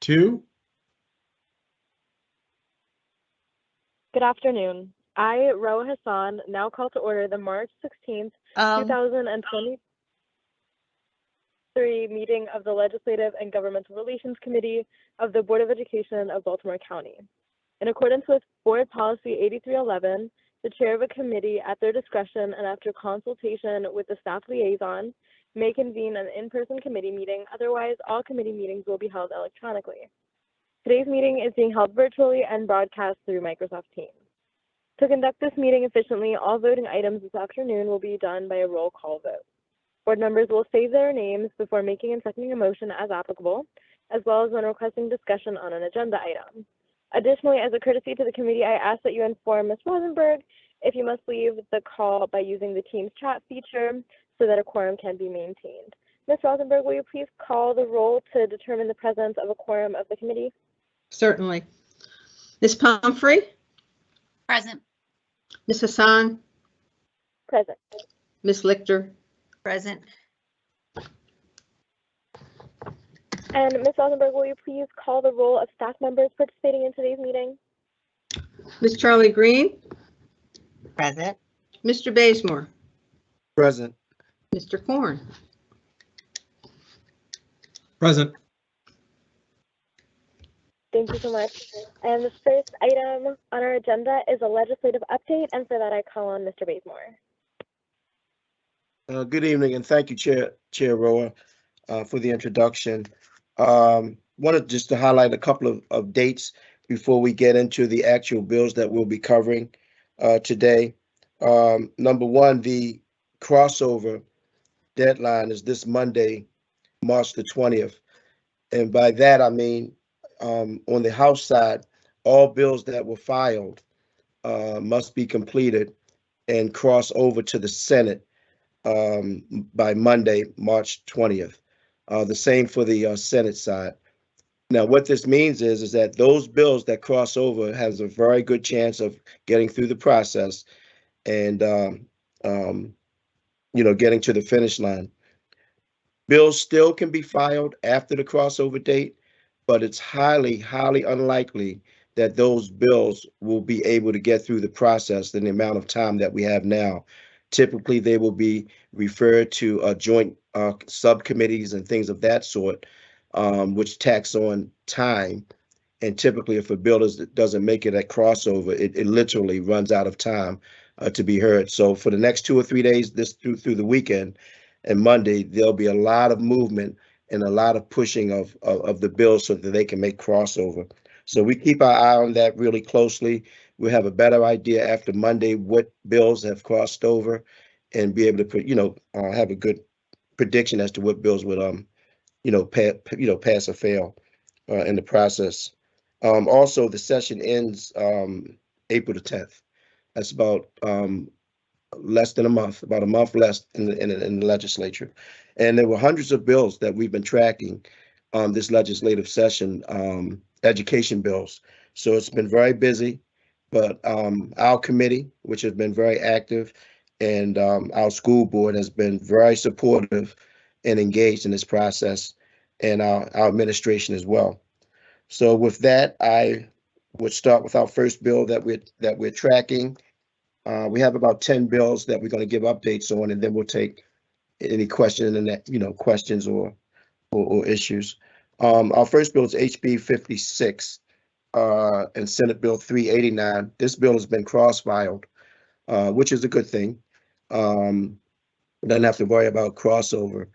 two. Good afternoon. I, Roa Hassan, now call to order the March 16th, Um, 2023 meeting of the Legislative and Governmental Relations Committee of the Board of Education of Baltimore County. In accordance with Board Policy 8311, the chair of a committee at their discretion and after consultation with the staff liaison may convene an in-person committee meeting. Otherwise, all committee meetings will be held electronically. Today's meeting is being held virtually and broadcast through Microsoft Teams. To conduct this meeting efficiently, all voting items this afternoon will be done by a roll call vote. Board members will say their names before making and seconding a motion as applicable, as well as when requesting discussion on an agenda item. Additionally, as a courtesy to the committee, I ask that you inform Ms. Rosenberg if you must leave the call by using the Teams chat feature so that a quorum can be maintained. Ms. Rosenberg, will you please call the roll to determine the presence of a quorum of the committee? certainly. Ms. Pumphrey, Present. Ms. Hassan, Present. Ms. Lichter, Present. And Ms. Rosenberg, will you please call the roll of staff members participating in today's meeting? Ms. Charlie Green, Present. Mr. Bazemore, Present. Mr. Corn. Present. Thank you so much. And the first item on our agenda is a legislative update, and for that I call on Mr. Bazemore. Uh, Good evening, and thank you, Chair, Chair Roa, uh, for the introduction. Um, Wanted just to highlight a couple of, of dates before we get into the actual bills that we'll be covering uh, today. Um, Number one, the crossover deadline is this Monday, March the twentieth. And by that, I mean, um, on the House side, all bills that were filed uh, must be completed and cross over to the Senate um, by Monday, March 20th. Uh, the same for the uh, Senate side. Now, what this means is, is that those bills that cross over has a very good chance of getting through the process and, um, um, you know, getting to the finish line. Bills still can be filed after the crossover date, but it's highly, highly unlikely that those bills will be able to get through the process in the amount of time that we have now. Typically, they will be referred to uh, joint uh, subcommittees and things of that sort, um, which tax on time. And typically, if a bill is, doesn't make it at crossover, it, it literally runs out of time uh, to be heard. So for the next two or three days, this through through the weekend and Monday, there'll be a lot of movement and a lot of pushing of, of, of the bills so that they can make crossover. So we keep our eye on that really closely. We'll have a better idea after Monday what bills have crossed over and be able to put, you know, uh, have a good prediction as to what bills would, um, you know, pa- you know, pass or fail uh, in the process. Um, also, the session ends um, April the tenth. That's about um, less than a month, about a month less in the, in in the legislature. And there were hundreds of bills that we've been tracking this legislative session, um, education bills. So it's been very busy, but um, our committee, which has been very active, and um, our school board has been very supportive and engaged in this process, and our, our administration as well. So with that, I would start with our first bill that we're that we're tracking. Uh, we have about 10 bills that we're going to give updates on, and then we'll take any question and that, you know, questions or, or, or issues. Um, our first bill is HB 56 uh, and Senate Bill 389. This bill has been cross-filed, uh, which is a good thing. Um, doesn't have to worry about crossover.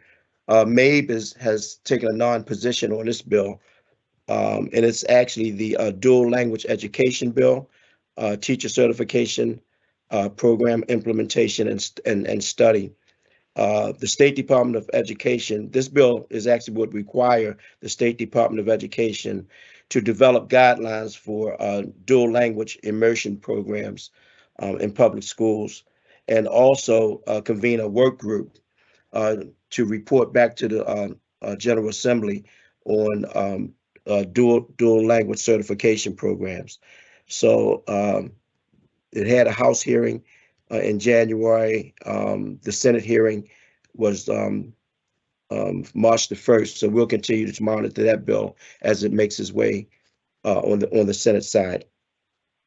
Uh, MABE is, has taken a non-position on this bill, um, and it's actually the uh, dual language education bill, uh, teacher certification, uh, program implementation and, and, and study. Uh, the State Department of Education, this bill is actually would require the State Department of Education to develop guidelines for uh, dual language immersion programs um, in public schools and also uh, convene a work group to report back to the uh, General Assembly on um, uh, dual dual language certification programs. So um, it had a House hearing uh, in January. Um, the Senate hearing was um, um, March the first. So we'll continue to monitor that bill as it makes its way uh, on the, on the Senate side.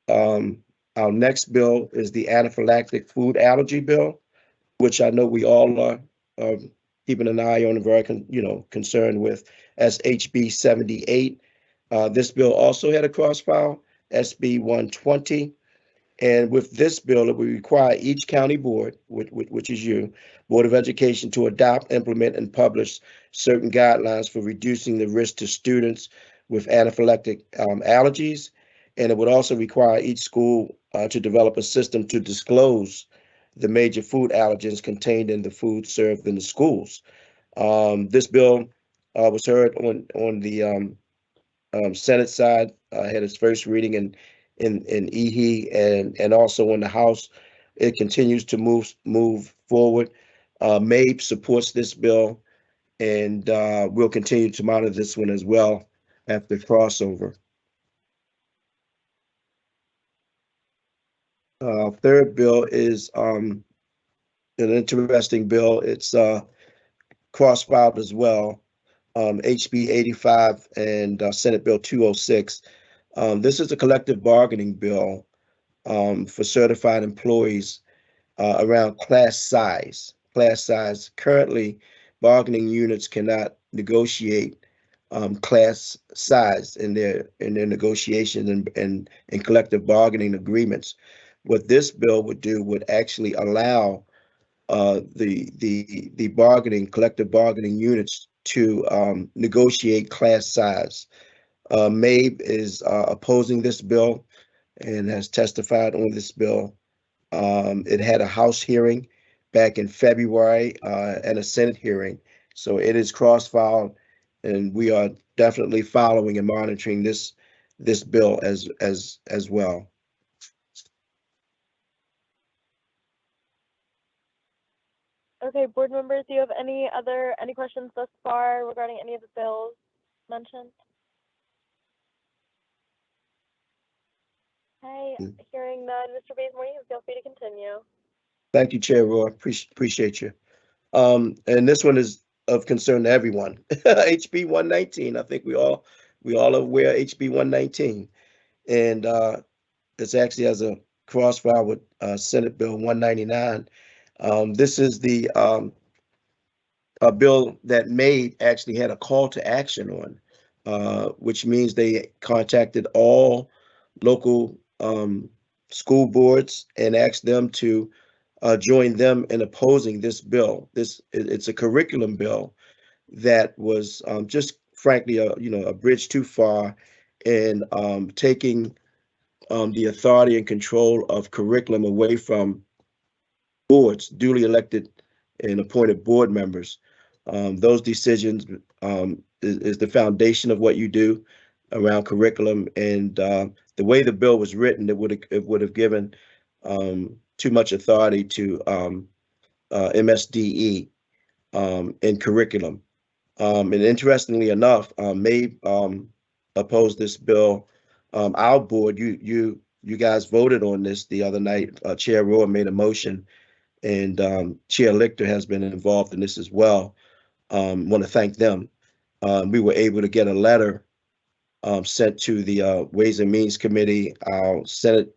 Um, our next bill is the anaphylactic food allergy bill, which I know we all are, um, keeping an eye on and very, you know, concerned with as HB seventy-eight. Uh, this bill also had a cross file, SB one twenty. And with this bill, it would require each county board, which, which, which is you, Board of Education, to adopt, implement, and publish certain guidelines for reducing the risk to students with anaphylactic um, allergies. And it would also require each school uh, to develop a system to disclose the major food allergens contained in the food served in the schools. Um, this bill uh, was heard on on the um, um, Senate side, uh, had its first reading in in in EHE and and also in the House. It continues to move move forward. Uh, MABE supports this bill, and uh, we'll continue to monitor this one as well after crossover. Uh, third bill is um, an interesting bill. It's uh, cross-filed as well. Um, HB 85 and uh, Senate Bill 206. Um, this is a collective bargaining bill um, for certified employees uh, around class size. Class size. Currently, bargaining units cannot negotiate um, class size in their in their negotiations and, and and collective bargaining agreements. What this bill would do would actually allow uh, the the the bargaining collective bargaining units to um, negotiate class size. Uh, MABE is uh, opposing this bill and has testified on this bill. Um, it had a House hearing back in February uh, and a Senate hearing. So it is cross-filed and we are definitely following and monitoring this this bill as as as well. Okay, board members, do you have any other, any questions thus far regarding any of the bills mentioned? Okay, Mm. hearing none, Mr. Bazemore, you feel free to continue. Thank you, Chair Roa. Appreciate appreciate you. Um, and this one is of concern to everyone. HB one nineteen. I think we all we all are aware of HB one nineteen, and uh, it's actually has a crossfire with uh, Senate Bill one ninety nine. Um, this is the um, a bill that made actually had a call to action on, uh, which means they contacted all local um, school boards and asked them to uh, join them in opposing this bill. This it's a curriculum bill that was um, just frankly a you know a bridge too far in um, taking um, the authority and control of curriculum away from boards, duly elected and appointed board members. Um, those decisions um, is, is the foundation of what you do around curriculum, and uh, the way the bill was written, it would it would have given um, too much authority to um, uh, MSDE um, in curriculum. Um, and interestingly enough, um, may opposed this bill. Our board, you you you guys voted on this the other night. Uh, Chair Roa made a motion, and um, Chair Lichter has been involved in this as well. Um, Want to thank them. Um, we were able to get a letter um, sent to the uh, Ways and Means Committee, our Senate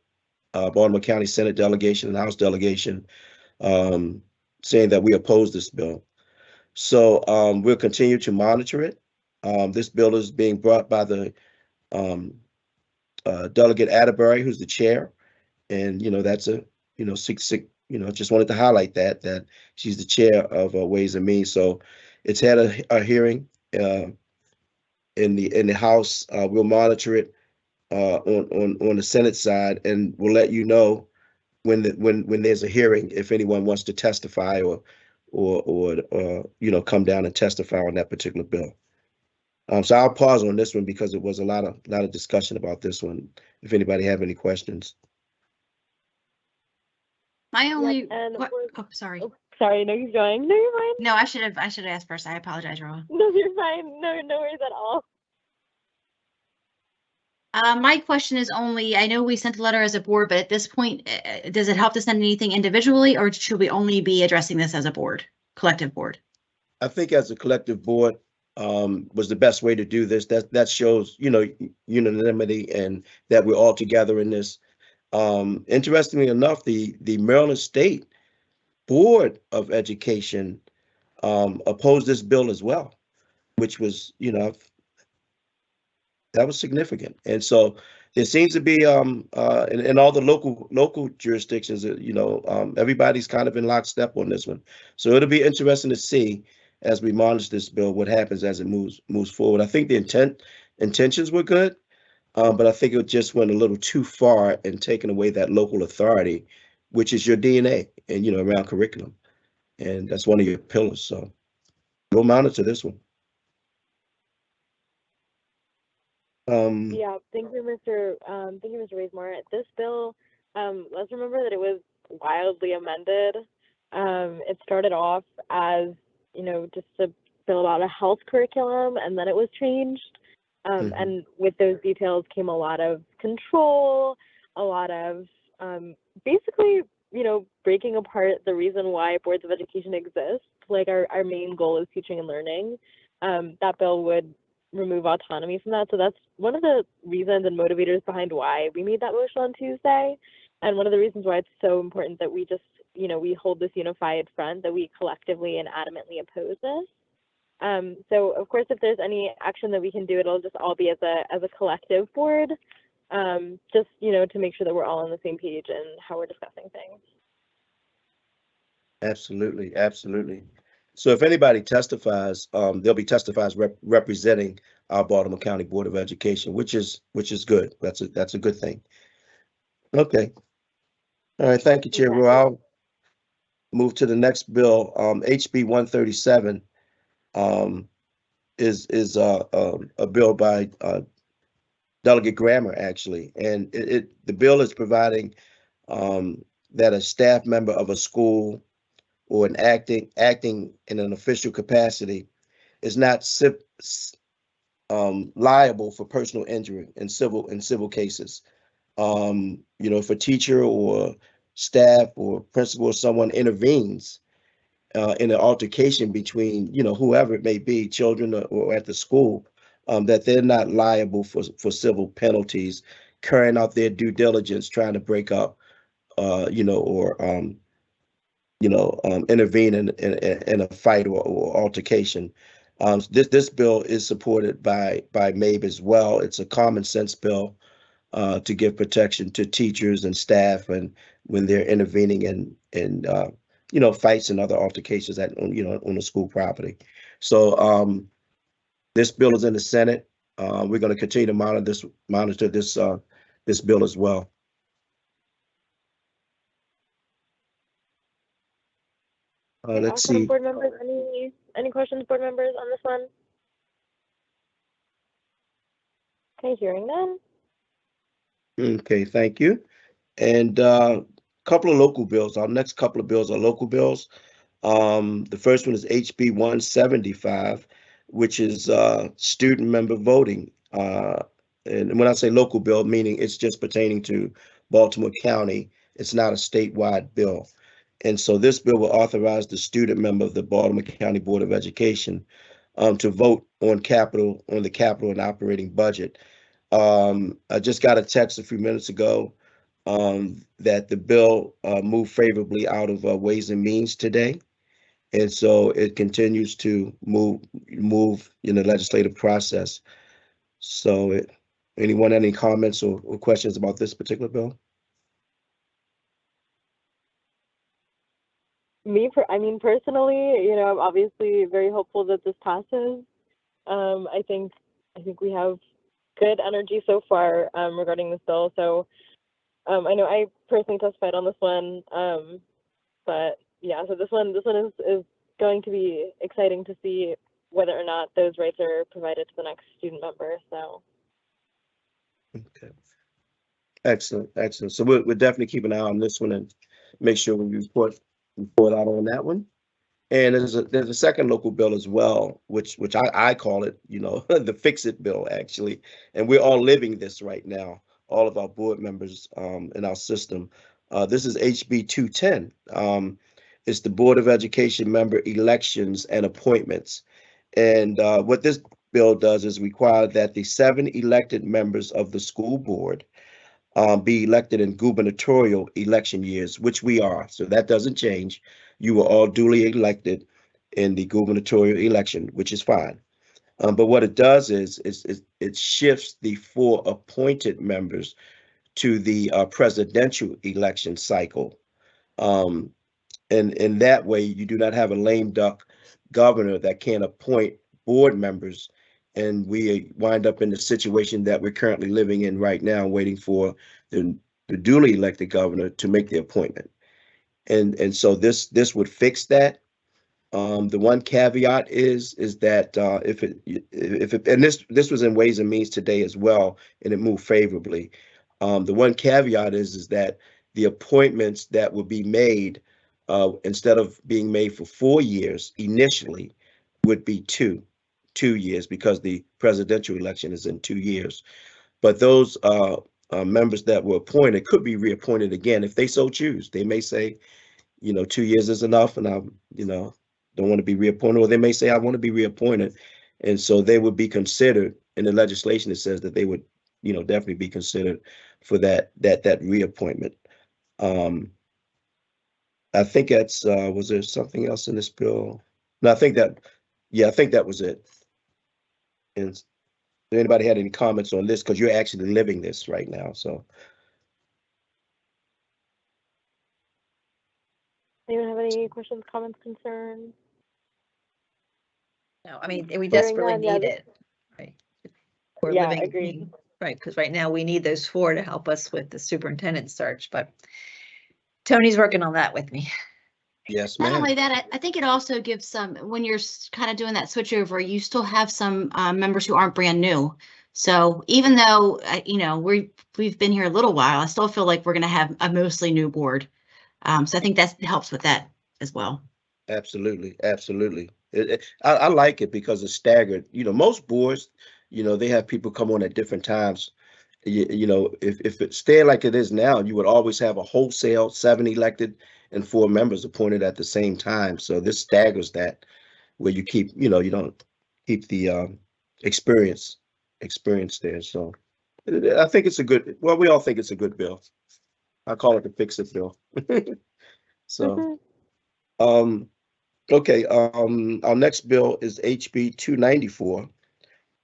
uh, Baltimore County Senate delegation and House delegation, um, saying that we oppose this bill. So um, we'll continue to monitor it. Um, this bill is being brought by the uh, Delegate Atterbeary, who's the chair, and you know that's a you know six six. You know, just wanted to highlight that that she's the chair of uh, Ways and Means. So it's had a, a hearing uh, in the in the House. Uh, we'll monitor it uh, on on on the Senate side, and we'll let you know when the when when there's a hearing if anyone wants to testify or or or uh, you know come down and testify on that particular bill. Um, so I'll pause on this one because it was a lot of lot of discussion about this one. If anybody have any questions, My only, and que- we're- oh, sorry. Oh, sorry, no, keep going. No, you're fine. No, I should have, I should have asked first. I apologize, Roa. No, you're fine. No, no worries at all. Uh, my question is only, I know we sent a letter as a board, but at this point, uh, does it help to send anything individually or should we only be addressing this as a board, collective board? I think as a collective board, um, was the best way to do this. That, that shows, you know, unanimity and that we're all together in this. Um, interestingly enough, the, the Maryland State Board of Education, um, opposed this bill as well, which was, you know, that was significant. And so there seems to be, um, uh, in, in all the local, local jurisdictions, uh, you know, um, everybody's kind of in lockstep on this one. So it'll be interesting to see as we monitor this bill, what happens as it moves, moves forward. I think the intent, intentions were good. Um, but I think it just went a little too far in taking away that local authority, which is your DNA and, you know, around curriculum. And that's one of your pillars. So we'll monitor this one. Um, Yeah, thank you, Mr. Um, thank you, Mr. Bazemore. This bill, um, let's remember that it was wildly amended. Um, it started off as, you know, just a bill about a health curriculum, and then it was changed. Um, Mhm. and with those details came a lot of control, a lot of um, basically, you know, breaking apart the reason why boards of education exist. Like our, our main goal is teaching and learning. Um, that bill would remove autonomy from that. So that's one of the reasons and motivators behind why we made that motion on Tuesday. And one of the reasons why it's so important that we just, you know, we hold this unified front, that we collectively and adamantly oppose this. Um, so of course, if there's any action that we can do, it'll just all be as a as a collective board, um, just you know, to make sure that we're all on the same page and how we're discussing things. Absolutely, absolutely. So if anybody testifies, um, there'll be testifies rep- representing our Baltimore County Board of Education, which is, which is good. That's a, that's a good thing. Okay. All right, thank you, Chair. Exactly. Roa. I'll move to the next bill, um, HB one thirty-seven. Um, is, is, uh, um, a bill by, uh, Delegate Grammer, actually, and it, it, the bill is providing, um, that a staff member of a school or an acting, acting in an official capacity is not um, liable for personal injury in civil, in civil cases. Um, you know, if a teacher or staff or principal or someone intervenes uh, in an altercation between, you know, whoever it may be, children or, or at the school, um, that they're not liable for, for civil penalties, carrying out their due diligence, trying to break up, uh, you know, or, um, you know, um, intervene in, in, in a fight or, or altercation. Um, this, this bill is supported by, by MABE as well. It's a common sense bill uh, to give protection to teachers and staff and when they're intervening in, in, uh, you know, fights and other altercations at, you know, on the school property. So, um, this bill is in the Senate. Uh, we're going to continue to monitor this, monitor this, uh, this bill as well. Uh, let's see. Board members, any any questions, board members, on this one? Okay, hearing none. Okay, thank you. And uh, couple of local bills. Our next couple of bills are local bills. Um, the first one is HB one seventy-five, which is uh, student member voting. Uh, and when I say local bill, meaning it's just pertaining to Baltimore County. It's not a statewide bill. And so this bill will authorize the student member of the Baltimore County Board of Education um, to vote on capital, on the capital and operating budget. Um, I just got a text a few minutes ago um, that the bill uh, moved favorably out of uh, Ways and Means today. And so it continues to move, move in the legislative process. So it, anyone, any comments or, or questions about this particular bill? Me, per- I mean, personally, you know, I'm obviously very hopeful that this passes. Um, I think, I think we have good energy so far um, regarding this bill. So, um, I know I personally testified on this one, um, but yeah, so this one, this one is is going to be exciting to see whether or not those rights are provided to the next student member. So, Okay. Excellent, excellent. So we'll, we'll definitely keep an eye on this one and make sure we report, report out on that one. And there's a, there's a second local bill as well, which, which I, I call it, you know, the fix it bill, actually. And we're all living this right now, all of our board members, um, in our system. Uh, this is HB two ten. Um, It's the Board of Education member elections and appointments. And uh, what this bill does is require that the seven elected members of the school board um, be elected in gubernatorial election years, which we are. So that doesn't change. You were all duly elected in the gubernatorial election, which is fine. Um, but what it does is, is, is it shifts the four appointed members to the uh, presidential election cycle. Um, and in that way, you do not have a lame duck governor that can't appoint board members. And we wind up in the situation that we're currently living in right now, waiting for the, the duly elected governor to make the appointment. And, and so this, this would fix that. Um, the one caveat is, is that, uh, if it, if it, and this, this was in Ways and Means today as well, and it moved favorably. Um, the one caveat is, is that the appointments that would be made, uh, instead of being made for four years initially, would be two, two years, because the presidential election is in two years. But those, uh, uh, members that were appointed could be reappointed again if they so choose. They may say, you know, two years is enough and I'm, you know, don't want to be reappointed, or they may say, I want to be reappointed. And so they would be considered in the legislation, it says that they would, you know, definitely be considered for that, that, that reappointment. Um, I think that's, uh, was there something else in this bill? No, I think that, yeah, I think that was it. And anybody had any comments on this? Because you're actually living this right now, so. Anyone have any questions, comments, concerns? No, I mean, we desperately none, yeah, need this- it. Right. We're Yeah, living, agreed. right, because right now we need those four to help us with the superintendent search, but Tony's working on that with me. Yes, Not ma'am. only that, I- I think it also gives some, when you're kind of doing that switch over, you still have some uh, members who aren't brand new. So even though, uh, you know, we, we've been here a little while, I still feel like we're going to have a mostly new board. Um, So I think that helps with that as well. Absolutely, absolutely. It, it- I, I like it because it's staggered. You know, most boards, you know, they have people come on at different times. You, you know, if, if it stayed like it is now, you would always have a wholesale seven elected and four members appointed at the same time. So this staggers that where you keep, you know, you don't keep the um, experience, experience there. So I think it's a good, well, we all think it's a good bill. I call it the fix it bill. So. Mhm. Um, okay, um, our next bill is HB two ninety-four.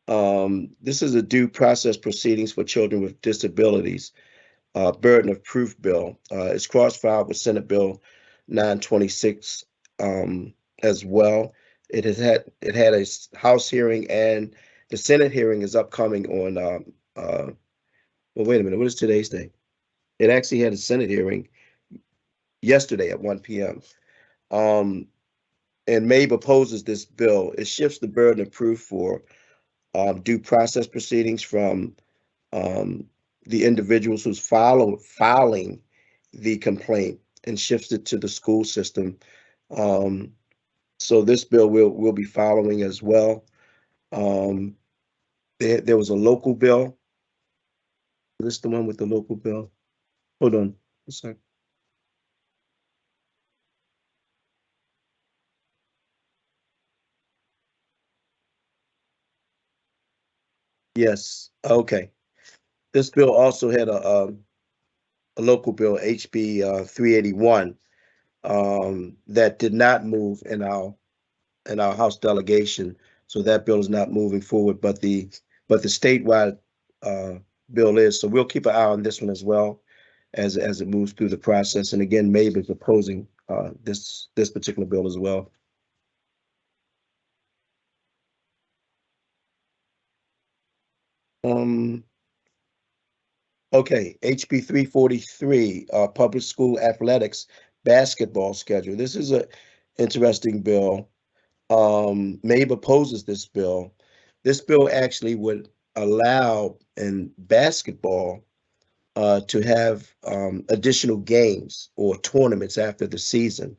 Um, this is a due process proceedings for children with disabilities, uh, burden of proof bill. Uh, it's cross-filed with Senate Bill nine twenty-six, um, as well. It has had, it had a House hearing and the Senate hearing is upcoming on, um, uh, well, wait a minute, what is today's date? It actually had a Senate hearing yesterday at one P M. Um, and MABE opposes this bill. It shifts the burden of proof for um, due process proceedings from um, the individuals who's follow, filing the complaint and shifts it to the school system. Um, so this bill will, will be following as well. Um, there, there was a local bill. Is this the one with the local bill? Hold on a sec. Yes, okay. This bill also had a, um, a local bill, HB, uh, three eighty-one, um, that did not move in our, in our House delegation. So that bill is not moving forward, but the, but the statewide, uh, bill is. So we'll keep an eye on this one as well as, as it moves through the process. And again, MABE is opposing, uh, this, this particular bill as well. Um. Okay, HB three forty-three, uh, public school athletics basketball schedule. This is a interesting bill. Um, MABE opposes this bill. This bill actually would allow in basketball uh, to have um, additional games or tournaments after the season.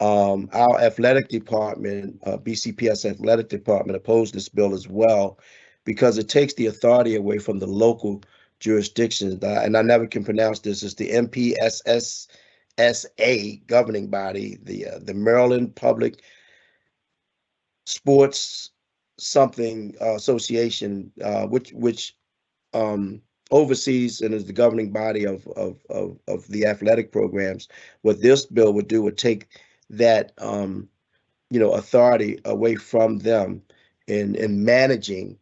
Um, our athletic department, uh, BCPS athletic department opposed this bill as well because it takes the authority away from the local jurisdictions. And I never can pronounce this. It's the MPSSAA MPSA governing body, the, uh, the Maryland Public Sports something uh, association, uh, which, which, um, oversees and is the governing body of, of, of, of the athletic programs. What this bill would do would take that, um, you know, authority away from them in, in managing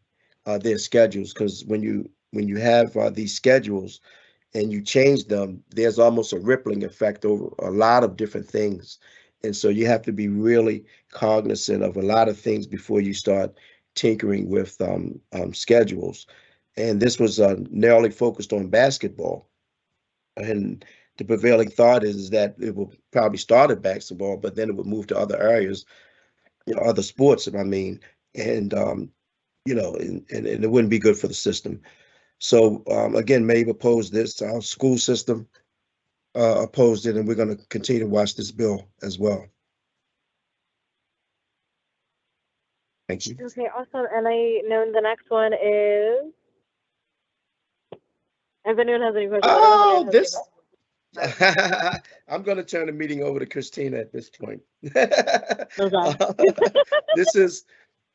uh, their schedules. Because when you, when you have uh, these schedules and you change them, there's almost a rippling effect over a lot of different things. And so you have to be really cognizant of a lot of things before you start tinkering with um, um, schedules. And this was uh, narrowly focused on basketball. And the prevailing thought is that it will probably start at basketball, but then it would move to other areas, you know, other sports, if I mean, and, um, you know, and, and, and it wouldn't be good for the system. So um, again, MABE opposed this, our school system uh, opposed it, and we're going to continue to watch this bill as well. Thank you. Okay, awesome. And I know the next one is. If anyone has any questions. I don't know if Oh, anyone has any this. I'm going to turn the meeting over to Christina at this point. This is,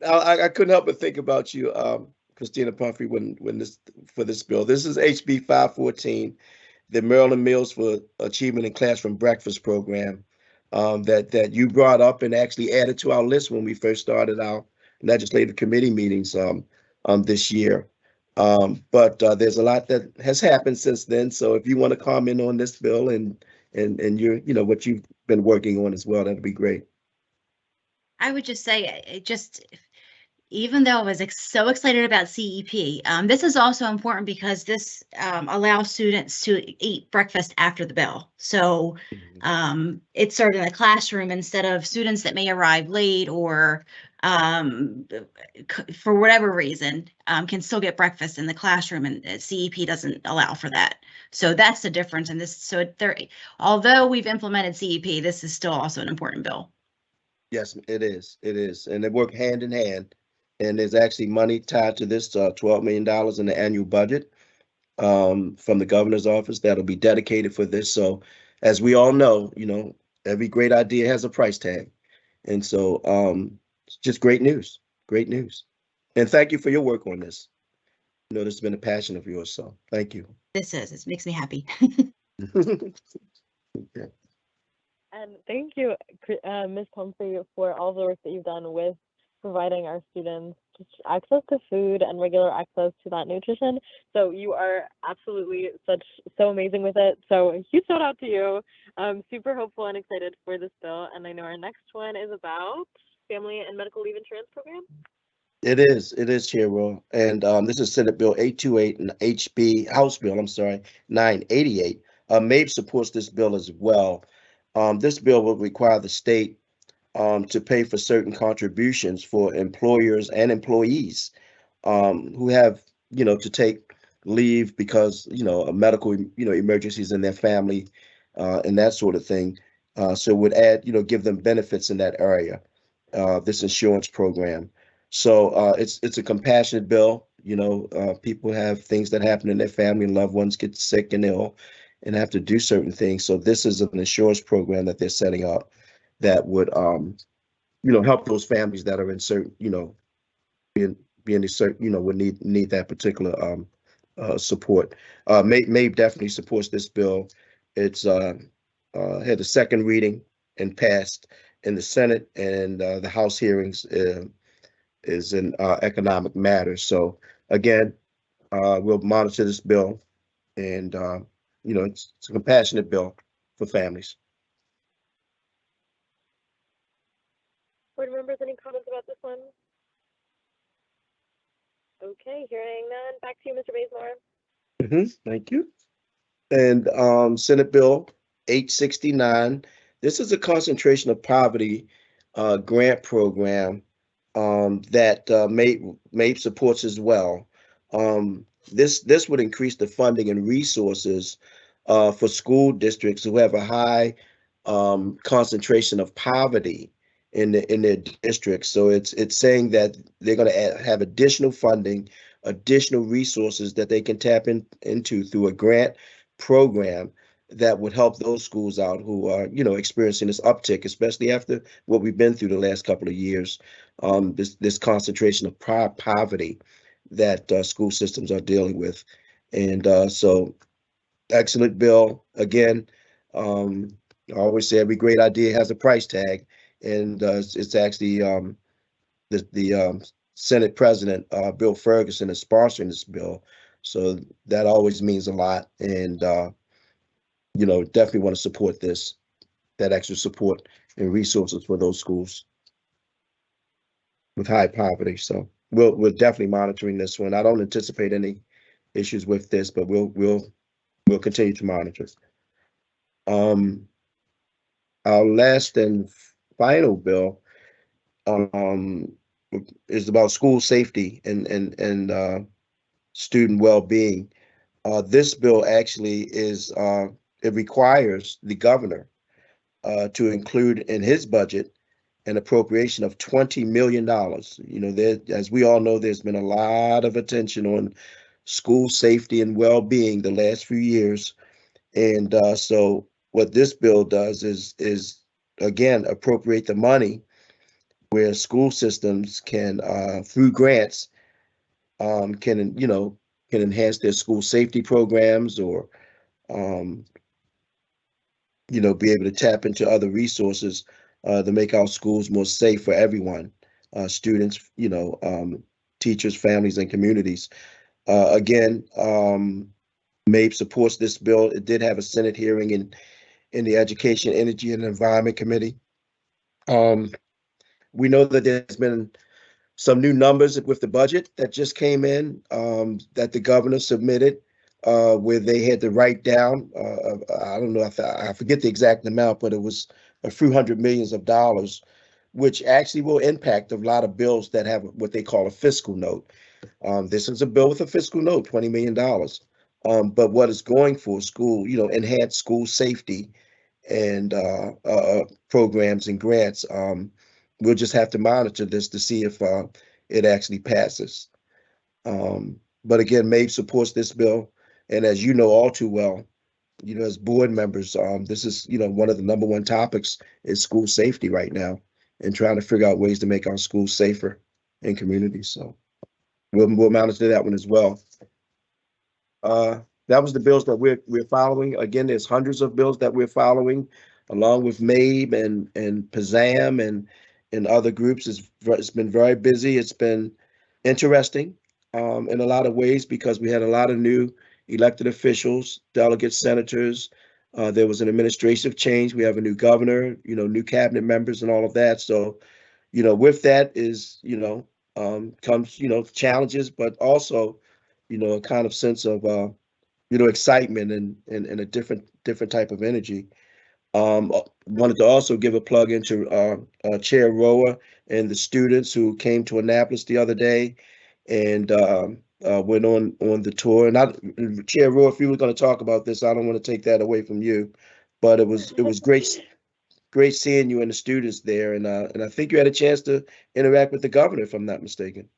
I- I, couldn't help but think about you, um, Christina Pumphrey, when, when this, for this bill. This is HB five fourteen, the Maryland Meals for Achievement in Classroom Breakfast Program um, that, that you brought up and actually added to our list when we first started our legislative committee meetings um, um, this year. Um, but uh, there's a lot that has happened since then. So if you want to comment on this bill and, and, and your, you know, what you've been working on as well, that'd be great. I would just say, uh, it just, even though I was ex- so excited about CEP, um, this is also important because this, um, allows students to eat breakfast after the bell. So, um, it's served in the classroom instead of students that may arrive late or, um, for whatever reason, um, can still get breakfast in the classroom and uh, CEP doesn't allow for that. So that's the difference in this. So there, although we've implemented CEP, this is still also an important bill. Yes, it is. It is. And they work hand in hand. And there's actually money tied to this, uh, twelve million dollars in the annual budget um, from the governor's office that'll be dedicated for this. So as we all know, you know, every great idea has a price tag. And so um, it's just great news, great news. And thank you for your work on this. You know, this has been a passion of yours, so thank you. This is, it makes me happy. Okay. And thank you, Cri- uh, Ms. Pumphrey, for all the work that you've done with providing our students just access to food and regular access to that nutrition. So you are absolutely such so amazing with it. So a huge shout out to you. I'm super hopeful and excited for this bill. And I know our next one is about family and medical leave insurance program. It is, it is, Chair Roa. And um, this is Senate Bill eight two eight and HB, House Bill, I'm sorry, nine eighty-eight. Uh, MABE supports this bill as well. Um, this bill will require the state um, to pay for certain contributions for employers and employees um, who have, you know, to take leave because, you know, a medical, you know, emergencies in their family uh, and that sort of thing. Uh, so would add, you know, give them benefits in that area, uh, this insurance program. So uh, it's it's a compassionate bill. You know, uh, people have things that happen in their family, and loved ones get sick and ill, and have to do certain things. So this is an insurance program that they're setting up that would, um, you know, help those families that are in certain, you know, being being a certain, you know, would need need that particular um, uh, support. Uh, May May definitely supports this bill. It's uh, uh, had a second reading and passed in the Senate and uh, the House hearings. Uh, is in uh, economic matters. So again, uh, we'll monitor this bill, and uh, you know it's, it's a compassionate bill for families. Board members, any comments about this one? Okay, hearing none. Back to you, Mr. Bazemore. Mhm, Thank you. And um, Senate Bill eight sixty-nine. This is a concentration of poverty uh, grant program um, that uh, MABE, MABE supports as well. Um, this this would increase the funding and resources uh, for school districts who have a high um, concentration of poverty in the, in their districts. So it's it's saying that they're going to have additional funding, additional resources that they can tap in, into through a grant program that would help those schools out who are, you know, experiencing this uptick, especially after what we've been through the last couple of years. Um, this, this concentration of po- poverty that, uh, school systems are dealing with. And, uh, so excellent bill. Again, um, I always say every great idea has a price tag. And, uh, it's, actually, um, the, the, um, Senate President, uh, Bill Ferguson is sponsoring this bill. So that always means a lot. And, uh, you know, definitely want to support this, that extra support and resources for those schools with high poverty. So we'll, we're definitely monitoring this one. I don't anticipate any issues with this, but we'll, we'll, we'll continue to monitor. Um, our last and final bill, um, is about school safety and, and, and, uh, student well-being. Uh, this bill actually is, uh, it requires the governor uh, to include in his budget an appropriation of twenty million dollars. You know, there, as we all know, there's been a lot of attention on school safety and well-being the last few years. And uh, so what this bill does is, is again, appropriate the money where school systems can, uh, through grants, um, can, you know, can enhance their school safety programs or, um, you know, be able to tap into other resources uh, to make our schools more safe for everyone, uh, students, you know, um, teachers, families, and communities. Uh, again, um, MABE supports this bill. It did have a Senate hearing in in the Education, Energy, and Environment Committee. Um, we know that there's been some new numbers with the budget that just came in um, that the governor submitted uh, where they had to write down, uh, I don't know, I I forget the exact amount, but it was a few hundred millions of dollars, which actually will impact a lot of bills that have what they call a fiscal note. Um, this is a bill with a fiscal note, twenty million dollars. Um, but what is going for school, you know, enhanced school safety and uh, uh, programs and grants. Um, we'll just have to monitor this to see if uh, it actually passes. Um, but again, MABE supports this bill. And as you know all too well, you know, as board members, um, this is, you know, one of the number one topics is school safety right now and trying to figure out ways to make our schools safer in communities. So we'll, we'll monitor that one as well. Uh, that was the bills that we're, we're following. Again, there's hundreds of bills that we're following along with MABE and, and PSSAM and, and other groups. It's, it's been very busy. It's been interesting um, in a lot of ways because we had a lot of new elected officials, delegates, senators. Uh, there was an administrative change. We have a new governor, you know, new cabinet members and all of that. So, you know, with that is, you know, um, comes, you know, challenges, but also, you know, a kind of sense of, uh, you know, excitement and, and, and a different, different type of energy. Um, uh, wanted to also give a plug into, uh, uh, Chair Roa and the students who came to Annapolis the other day and, um, uh, went on on the tour. And I, Chair Roa, if you were going to talk about this, I don't want to take that away from you, but it was it was great, great seeing you and the students there. And uh, and I think you had a chance to interact with the governor, if I'm not mistaken.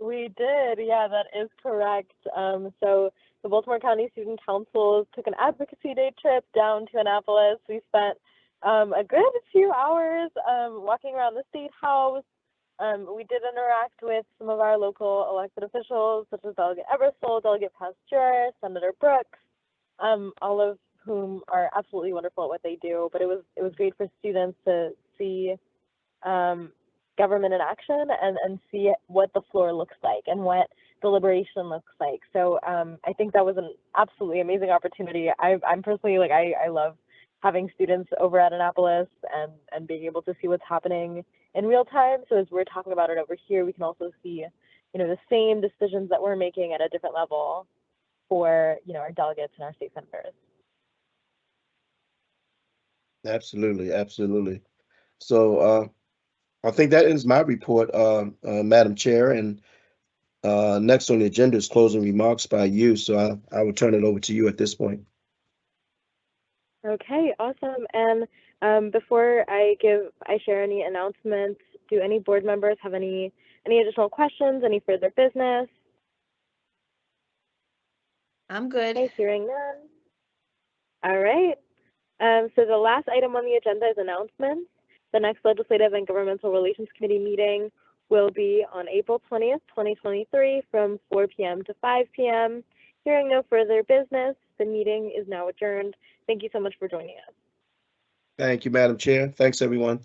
We did, yeah, that is correct. Um, so the Baltimore County Student Council took an advocacy day trip down to Annapolis. We spent um, a good few hours um, walking around the state house. Um, we did interact with some of our local elected officials, such as Delegate Ebersole, Delegate Pasteur, Senator Brooks, um, all of whom are absolutely wonderful at what they do. But it was it was great for students to see um, government in action and, and see what the floor looks like and what deliberation looks like. So um, I think that was an absolutely amazing opportunity. I, I'm personally like I, I love having students over at Annapolis and, and being able to see what's happening in real time. So as we're talking about it over here, we can also see, you know, the same decisions that we're making at a different level for, you know, our delegates and our state senators. Absolutely, absolutely. So uh, I think that ends my report, uh, uh, Madam Chair. And uh, next on the agenda is closing remarks by you. So I, I will turn it over to you at this point. Okay, awesome. And um, before I give, I share any announcements, do any board members have any, any additional questions, any further business? I'm good. Okay, hearing none. All right. Um, so the last item on the agenda is announcements. The next Legislative and Governmental Relations Committee meeting will be on April 20th, 2023 from 4 p.m. to 5 p.m. Hearing no further business, the meeting is now adjourned. Thank you so much for joining us. Thank you, Madam Chair. Thanks, everyone.